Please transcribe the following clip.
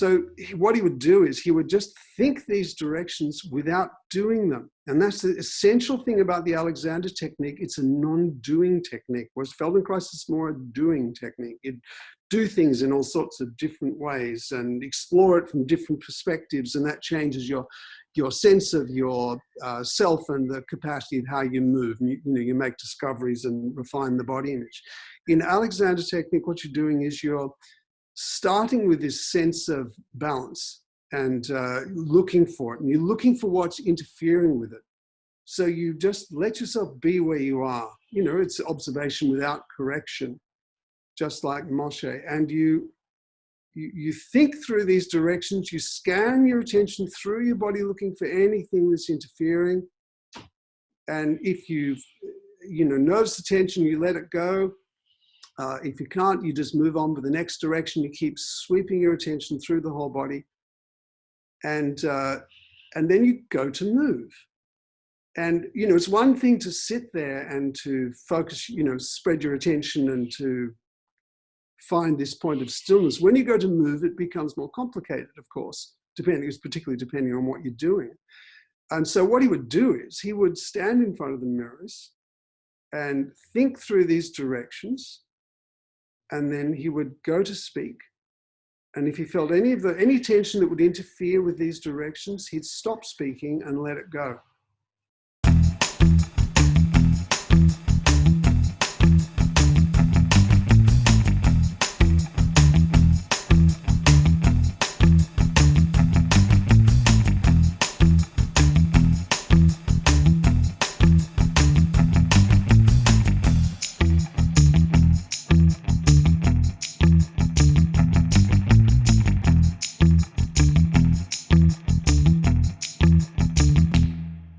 So what he would do is he would just think these directions without doing them. And that's the essential thing about the Alexander technique. It's a non-doing technique, whereas Feldenkrais is more a doing technique. You do things in all sorts of different ways and explore it from different perspectives, and that changes your your sense of your uh, self and the capacity of how you move. You, you, know, you make discoveries and refine the body image. In Alexander technique, what you're doing is you're starting with this sense of balance and uh, looking for it. And you're looking for what's interfering with it. So you just let yourself be where you are. You know, it's observation without correction, just like Moshe. And you, you, you think through these directions, you scan your attention through your body looking for anything that's interfering. And if you've, you know, notice the tension, you let it go. Uh, if you can't, you just move on to the next direction. You keep sweeping your attention through the whole body. And, uh, and then you go to move. And, you know, it's one thing to sit there and to focus, you know, spread your attention and to find this point of stillness. When you go to move, it becomes more complicated, of course, depending, it's particularly depending on what you're doing. And so what he would do is he would stand in front of the mirrors and think through these directions and then he would go to speak. And if he felt any of the any tension that would interfere with these directions, he'd stop speaking and let it go.